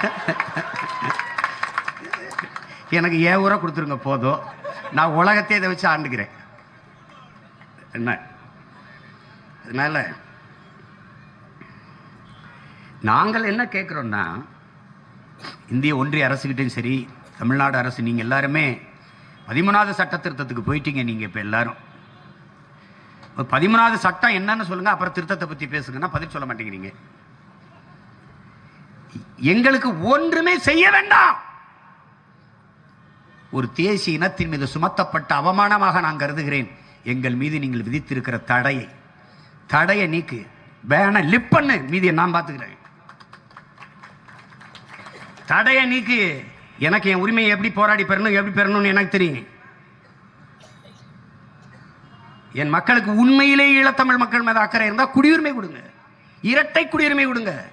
[SPEAKER 1] எனக்கு ஏன் ஊரை கொடுத்துருங்க போதும். நான் உலகத்தை இதை வச்சு ஆண்டுக்கிறேன் என்ன? அதனால நாங்கள் என்ன கேட்குறோன்னா இந்திய ஒன்றிய அரசுகிட்டையும் சரி தமிழ்நாடு அரசு நீங்கள் எல்லாருமே பதிமூணாவது சட்ட திருத்தத்துக்கு போயிட்டீங்க நீங்கள் இப்போ எல்லாரும். பதிமூணாவது சட்டம் என்னன்னு சொல்லுங்க அப்புறம் திருத்தத்தை பற்றி பேசுங்கன்னா பதில் சொல்ல மாட்டேங்கிறீங்க. எங்களுக்கு ஒன்றுமே செய்ய வேண்டாம். ஒரு தேசிய இனத்தின் மீது சுமத்தப்பட்ட அவமானமாக நான் கருதுகிறேன். எங்கள் மீது நீங்கள் விதித்திருக்கிற தடையை தடையை நீக்கு பேன லிப் பண்ணு மீதியை நான் பார்த்துக்கிறேன். தடையை நீக்கு. எனக்கு என் உரிமையை எப்படி போராடி பெறணும் எப்படி பெறணும்னு எனக்கு தெரியும். என் மக்களுக்கு உண்மையிலே ஈழத்தமிழ் மக்கள் மீது அக்கறை இருந்தால் குடியுரிமை கொடுங்க. இரட்டை குடியுரிமை கொடுங்க.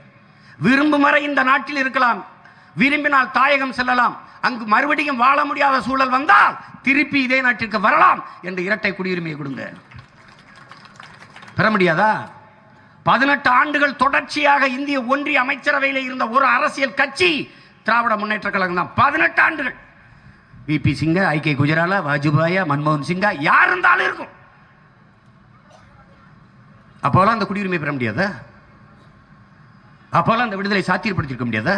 [SPEAKER 1] விரும்பும் வரை இந்த நாட்டில் இருக்கலாம். விரும்பினால் தாயகம் செல்லலாம். அங்கு மறுபடியும் வாழ முடியாத சூழல் வந்தால் திருப்பி இதே நாட்டிற்கு வரலாம் என்று இரட்டை குடியுரிமையை கொடுங்க. பெற முடியாதா? பதினெட்டு ஆண்டுகள் தொடர்ச்சியாக இந்திய ஒன்றிய அமைச்சரவையில் இருந்த ஒரு அரசியல் கட்சி திராவிட முன்னேற்ற கழகம் தான். பதினெட்டு ஆண்டுகள். விபி சிங்கா ஐ. கே. குஜராலா வாஜ்பாயா மன்மோகன் சிங்கா யார் இருந்தாலும் இருக்கும். அப்போலாம் அந்த குடியுரிமை பெற முடியாதா? அப்போலாம் அந்த விடுதலை சாத்தியப்படுத்திருக்க முடியாதா?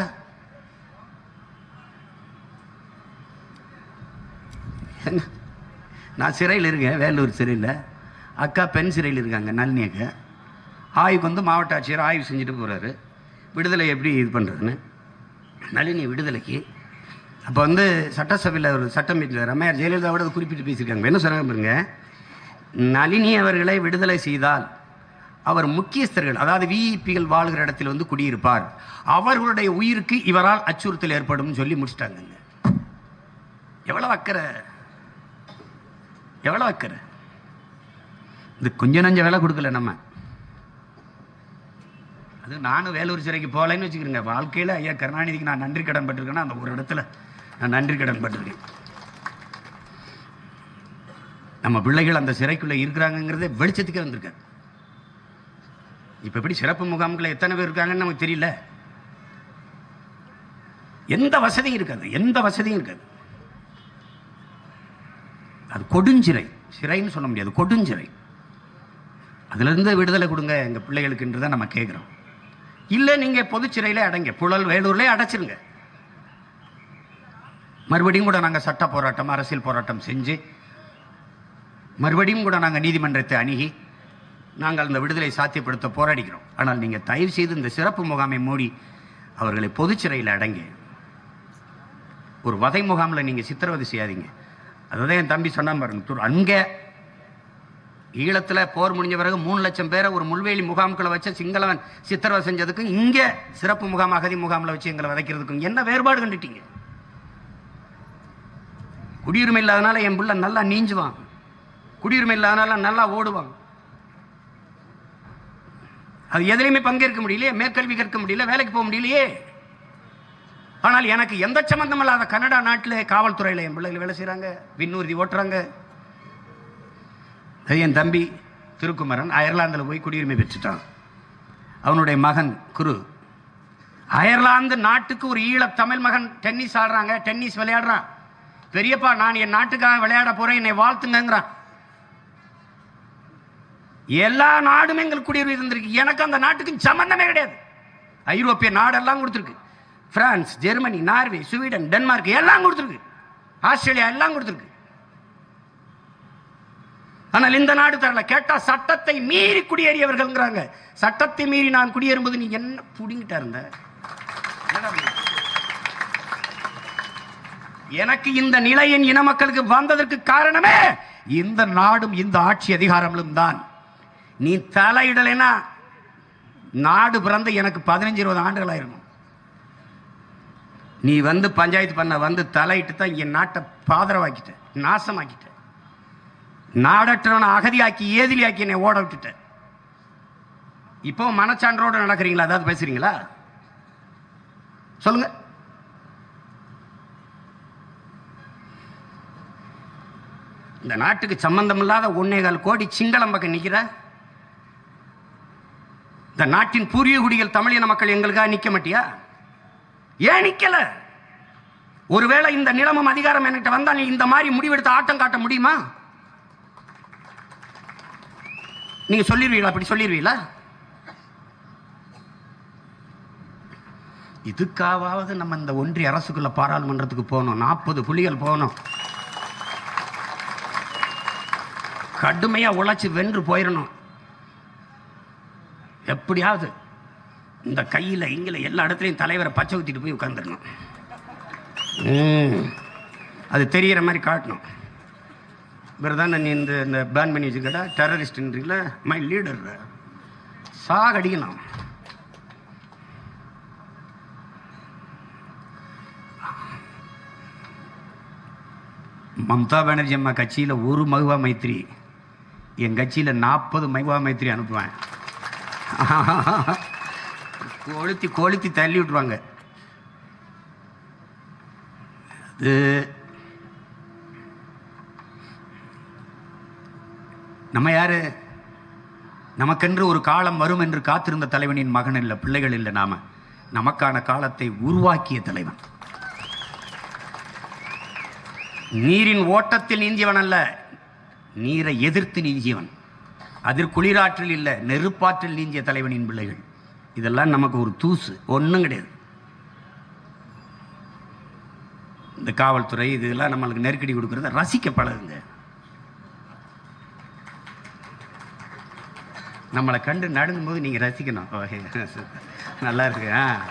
[SPEAKER 1] என்ன? நான் சிறையில் இருக்கேன் வேலூர் சிறையில். அக்கா பெண் சிறையில் இருக்காங்க நளினி அக்கா. ஆய்வுக்கு வந்து மாவட்ட ஆட்சியர் ஆய்வு செஞ்சுட்டு போகிறாரு விடுதலை எப்படி இது பண்ணுறதுன்னு நளினி விடுதலைக்கு. அப்போ வந்து சட்டசபையில் ஒரு சட்டம் ரமையார் ஜெயலலிதாவோட குறிப்பிட்டு பேசியிருக்காங்க. என்ன சொன்னாங்க பாருங்க? நளினி அவர்களை விடுதலை செய்தால் அவர் முக்கியஸ்தர்கள் அதாவது விஇபிகள் வாழ்கிற இடத்தில் வந்து குடியிருப்பார். அவர்களுடைய உயிருக்கு இவரால் அச்சுறுத்தல் ஏற்படும் சொல்லி முடிச்சிட்டாங்க எவ்வளவு அக்கறை? எவ்வளவு அக்கறை? இது கொஞ்சம் நஞ்ச வேலை கொடுக்கல நம்ம. அது நானும் வேலூர் சிறைக்கு போகலைன்னு வச்சுக்கிறேங்க. வாழ்க்கையில் ஐயா கருணாநிதிக்கு நான் நன்றி கடன் பட்டிருக்கேன்னா அந்த ஒரு இடத்துல நான் நன்றி கடன் பட்டிருக்கேன். நம்ம பிள்ளைகள் அந்த சிறைக்குள்ளே இருக்கிறாங்கங்கிறதே வெளிச்சத்துக்கே வந்திருக்காரு. இப்போ எப்படி சிறப்பு முகாம்களில் எத்தனை பேர் இருக்காங்கன்னு நமக்கு தெரியல. எந்த வசதியும் இருக்காது எந்த வசதியும் இருக்காது. அது கொடுஞ்சிறை சிறைன்னு சொல்ல முடியாது கொடுஞ்சிறை. அதுலேருந்து விடுதலை கொடுங்க எங்கள் பிள்ளைகளுக்குன்றதை நம்ம கேட்குறோம் இல்லை நீங்கள் பொதுச்சிறையிலே அடைங்க புழல் வேலூர்லேயே அடைச்சிருங்க. மறுபடியும் கூட நாங்கள் சட்ட போராட்டம் அரசியல் போராட்டம் செஞ்சு மறுபடியும் கூட நாங்கள் நீதிமன்றத்தை அணுகி நாங்கள் அந்த விடுதலை சாத்தியப்படுத்த போராடிக்கிறோம். ஆனால் நீங்கள் தயவு செய்து இந்த சிறப்பு முகாமை மூடி அவர்களை பொதுச்சிறையில் அடங்க. ஒரு வதை முகாமில் நீங்கள் சித்திரவதை செய்யாதீங்க. அதுதான் என் தம்பி சொன்னான் பாருங்க அங்கே ஈழத்தில் போர் முடிஞ்ச பிறகு மூணு லட்சம் பேரை ஒரு முள்வேலி முகாம்களை வச்சு சிங்களவன் சித்திரவதை செஞ்சதுக்கும் இங்கே சிறப்பு முகாம் அகதி முகாமில் வச்சு எங்களை விதைக்கிறதுக்கும் என்ன வேறுபாடு கண்டுட்டீங்க? குடியுரிமை இல்லாதனால என் பிள்ளை நல்லா நீஞ்சுவான். குடியுரிமை இல்லாதனால நல்லா ஓடுவான். அது எதுலையுமே பங்கேற்க முடியலையே மேற்கல்வி கற்க முடியல வேலைக்கு போக முடியலையே. ஆனால் எனக்கு எந்த சம்மந்தம் இல்லாத கனடா நாட்டில் காவல்துறையில் என் பிள்ளைகள் வேலை செய்கிறாங்க விண்ணூர்தி ஓட்டுறாங்க. அது என் தம்பி திருக்குமரன் அயர்லாந்தில் போய் குடியுரிமை பெற்றுட்டான். அவனுடைய மகன் குரு. அயர்லாந்து நாட்டுக்கு ஒரு ஈழ தமிழ் மகன் டென்னிஸ் ஆடுறாங்க டென்னிஸ் விளையாடுறான். பெரியப்பா நான் என் நாட்டுக்காக விளையாட போகிறேன் என்னை வாழ்த்துங்கங்கிறான். எல்லா நாடும் எங்களுக்கு குடியுரிமை இருந்திருக்கு எனக்கு அந்த நாட்டுக்கும் சம்பந்தமே கிடையாது. ஐரோப்பிய நாடெல்லாம் கொடுத்துருக்கு. France Germany Norway Sweden Denmark எல்லாம் கொடுத்துருக்கு. ஆஸ்திரேலியா எல்லாம் கொடுத்துருக்கு. ஆனால் இந்த நாடு தரல கேட்டால் சட்டத்தை மீறி குடியேறியவர்கள்ங்கிறாங்க. சட்டத்தை மீறி நான் குடியேறும்போது நீ என்ன புடிங்கிட்டா இருந்த? எனக்கு இந்த நிலையின் இன மக்களுக்கு வந்ததற்கு காரணமே இந்த நாடும் இந்த ஆட்சி அதிகாரங்களும் தான். நீ தலையிடலைன்னா நாடு பிறந்த எனக்கு பதினஞ்சு இருபது ஆண்டுகள் ஆயிருக்கும் நீ வந்து பஞ்சாயத்து பண்ண வந்து தலையிட்டு தான் என் நாட்டை பாதரவாக்கிட்ட நாசமாக்கிட்ட. நாடற்றவனை அகதியாக்கி ஏதிலியாக்கி என்னை ஓட விட்டுட்ட. இப்போ மனச்சான்றோடு நடக்கிறீங்களா? அதாவது பேசுறீங்களா? சொல்லுங்க. இந்த நாட்டுக்கு சம்பந்தம் இல்லாத ஒன்னேகால் கோடி சிங்களம் பக்கம் நிக்கிற இந்த நாட்டின் பூர்வீக குடிகள் தமிழின மக்கள் எங்களுக்காக நிற்க மாட்டியா? ஏன் நிற்கல ஒருவேளை இந்த நிலமும் அதிகாரம் என்கிட்ட வந்தால் நீ இந்த மாதிரி முடிவெடுத்து ஆட்டம் காட்ட முடியுமா? நீங்க சொல்லிடுவீங்களா அப்படி சொல்லிடுவீங்களா இதுக்காவது நம்ம இந்த ஒன்றிய அரசுக்குள்ள பாராளுமன்றத்துக்கு போகணும். நாற்பது புலிகள் போகணும். கடுமையா உழைச்சு வென்று போயிடணும் எப்படியாவது இந்த கையில் இங்கில எல்லா இடத்துலையும் தலைவரை பச்சை ஊற்றிட்டு போய் உட்காந்துடணும் அது தெரியிற மாதிரி காட்டணும். இவர் தான் நீ இந்த இந்த பேன் பண்ணி வச்சுக்கடா டெரரிஸ்ட்ன்றீங்கள மை லீடர் அடிக்கலாம் மம்தா பானர்ஜி அம்மா கட்சியில் ஒரு மகுவா மைத்ரி என் கட்சியில் நாற்பது மகுவா மைத்ரி அனுப்புவேன். கொளுத்தி கொளுத்தி தள்ளி விட்டுருவாங்க. அது நம்ம யாரு? நமக்கென்று ஒரு காலம் வரும் என்று காத்திருந்த தலைவனின் மகன் இல்லை பிள்ளைகள் இல்லை நாம. நமக்கான காலத்தை உருவாக்கிய தலைவன். நீரின் ஓட்டத்தில் நீந்தியவன் அல்ல நீரை எதிர்த்து நீந்தியவன். அதில் குளிராற்றில் இல்லை நெருப்பாற்றில் நீஞ்சிய தலைவனின் பிள்ளைகள். இதெல்லாம் நமக்கு ஒரு தூசு ஒன்றும் கிடையாது. இந்த காவல்துறை இதெல்லாம் நம்மளுக்கு நெருக்கடி கொடுக்கறத ரசிக்க பழகுங்க. நம்மளை கண்டு நடந்தும்போது நீங்கள் ரசிக்கணும். நல்லா இருக்கு ஆ.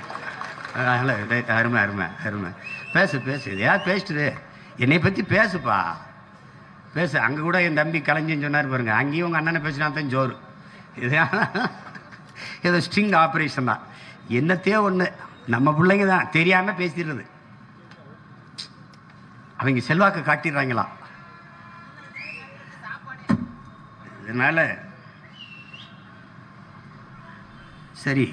[SPEAKER 1] அருமை அருமை அருமை. பேசு பேசு. யார் பேசிட்டு என்னை பற்றி பேசுப்பா. பேசு அங்கே கூட என் தம்பி கலைஞன்னு சொன்னார் பாருங்க. அங்கேயும் உங்கள் அண்ணனை பேசினா தான் ஜோறு இது ஏதோ ஸ்ட்ரிங் ஆப்ரேஷன் தான். என்னத்தையோ ஒன்று நம்ம பிள்ளைங்க தான். தெரியாமல் பேசிடுறது. அவங்க செல்வாக்கு காட்டிடுறாங்களா? இதனால் சரி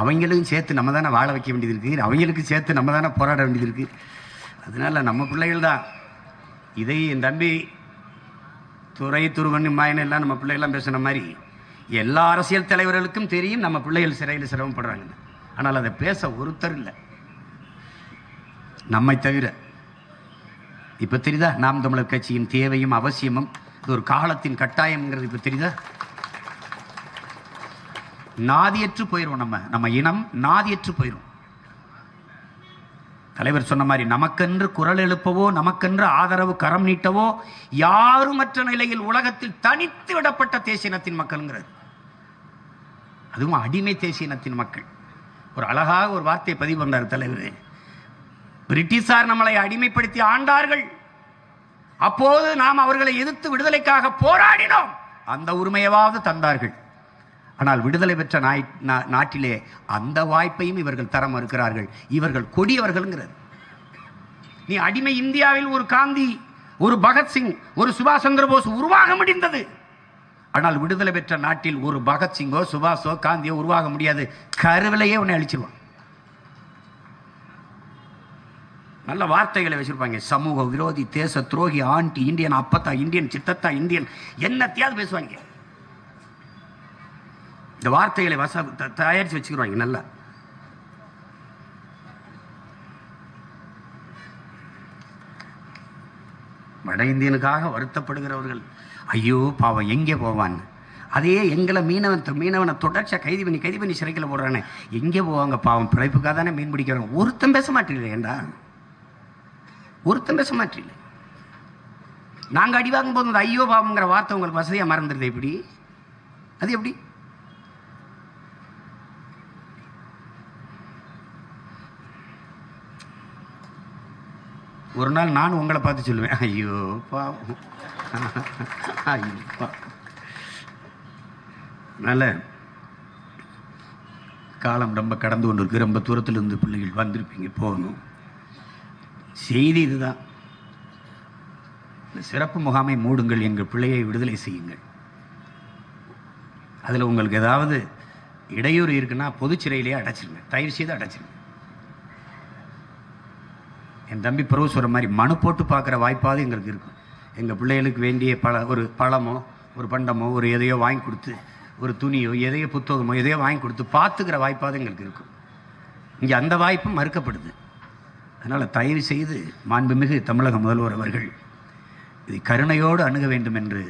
[SPEAKER 1] அவங்களுக்கும் சேர்த்து நம்ம தானே வாழ வைக்க வேண்டியது இருக்குது அவங்களுக்கும் சேர்த்து நம்ம தானே போராட வேண்டியது இருக்குது அதனால் நம்ம பிள்ளைகள் தான். இதை என் தம்பி துறை துருவன் மாயன் எல்லாம் நம்ம பிள்ளைகள்லாம் பேசுன மாதிரி எல்லா அரசியல் தலைவர்களுக்கும் தெரியும் நம்ம பிள்ளைகள் சிறையில் சிரமப்படுறாங்க. ஆனால் அதை பேச ஒருத்தர் இல்லை. நம்மை தவிர. இப்போ தெரியுதா? நாம் தமிழர் கட்சியின் தேவையும் அவசியமும். இது ஒரு காலத்தின் கட்டாயம்ங்கிறது இப்போ தெரியுதா? நாதியற்று போயிடும் நம்ம. நம்ம இனம் நாதியற்று போயிடும் தலைவர் சொன்ன மாதிரி நமக்கென்று குரல் எழுப்பவோ நமக்கென்று ஆதரவு கரம் நீட்டவோ யாருமற்ற நிலையில் உலகத்தில் தனித்து விடப்பட்ட தேசியனத்தின் மக்கள்ங்கிறது அதுவும் அடிமை தேசியனத்தின் மக்கள். ஒரு அழகாக ஒரு வார்த்தையை பதிவு பண்ணார் தலைவர். பிரிட்டிஷார் நம்மளை அடிமைப்படுத்தி ஆண்டார்கள். அப்போது நாம் அவர்களை எதிர்த்து விடுதலைக்காக போராடினோம். அந்த உரிமையவாவது தந்தார்கள். ஆனால் விடுதலை பெற்ற நாய் நா- நாட்டிலே அந்த வாய்ப்பையும் இவர்கள் தர மறுக்கிறார்கள். இவர்கள் கொடியவர்கள்ங்கிறது நீ அடிமை இந்தியாவில் ஒரு காந்தி ஒரு பகத்சிங் ஒரு சுபாஷ் சந்திர போஸ் உருவாக முடிந்தது. ஆனால் விடுதலை பெற்ற நாட்டில் ஒரு பகத்சிங்கோ சுபாஷோ காந்தியோ உருவாக முடியாது. கருவிலையே உன்னை அழிச்சிருவான். நல்ல வார்த்தைகளை வச்சிருப்பாங்க. சமூக விரோதி தேச துரோகி ஆண்டி இந்தியன் அப்பத்தா இந்தியன் சித்தத்தா இந்தியன் என்னத்தையாவது பேசுவாங்க. இந்த வார்த்தைகளை வச த- வச்சுக்கிறாங்க நல்லா. வட இந்தியனுக்காக வருத்தப்படுகிறவர்கள் ஐயோ பாவம் எங்கே போவான் அதே எங்களை மீனவன் த- மீனவனை தொடர்ச்சியாக கைது பண்ணி கைது பண்ணி சிறைக்கில் போடுறானே எங்கே போவாங்க பாவம் பிழைப்புக்காக தானே மீன் பிடிக்கிறாங்க ஒருத்தன் பேச மாட்டீங்களே ஏண்டா? ஒருத்தன் பேச மாட்டீங்க நாங்கள் அடி போது அந்த ஐயோ பாவங்கிற வார்த்தை உங்களுக்கு வசதியாக மறந்துடுது எப்படி அது எப்படி? ஒரு நாள் நான் உங்களை பார்த்து சொல்லுவேன். ஐயோ பாவம். ஐயோ அதனால் காலம் ரொம்ப கடந்து கொண்டு இருக்கு ரொம்ப தூரத்தில் இருந்து பிள்ளைகள் வந்திருப்பீங்க போகணும். செய்தி இதுதான். இந்த சிறப்பு முகாமை மூடுங்கள் எங்கள் பிள்ளையை விடுதலை செய்யுங்கள். அதில் உங்களுக்கு ஏதாவது இடையூறு இருக்குன்னா பொது சிறையிலேயே அடைச்சிருங்க. தயவு செய்து அடைச்சிருங்க. என் தம்பி பிரபு சொல்கிற மாதிரி மனு போட்டு பார்க்குற வாய்ப்பாவது எங்களுக்கு இருக்கும் எங்கள் பிள்ளைகளுக்கு வேண்டிய பல ஒரு பழமோ ஒரு பண்டமோ ஒரு எதையோ வாங்கி கொடுத்து ஒரு துணியோ எதையோ புத்தகமோ எதையோ வாங்கி கொடுத்து பார்த்துக்கிற வாய்ப்பாவது எங்களுக்கு இருக்கும் இங்கே அந்த வாய்ப்பும் மறுக்கப்படுது. அதனால் தயவு செய்து மாண்புமிகு தமிழக முதல்வர் அவர்கள் இதை கருணையோடு அணுக வேண்டும் என்று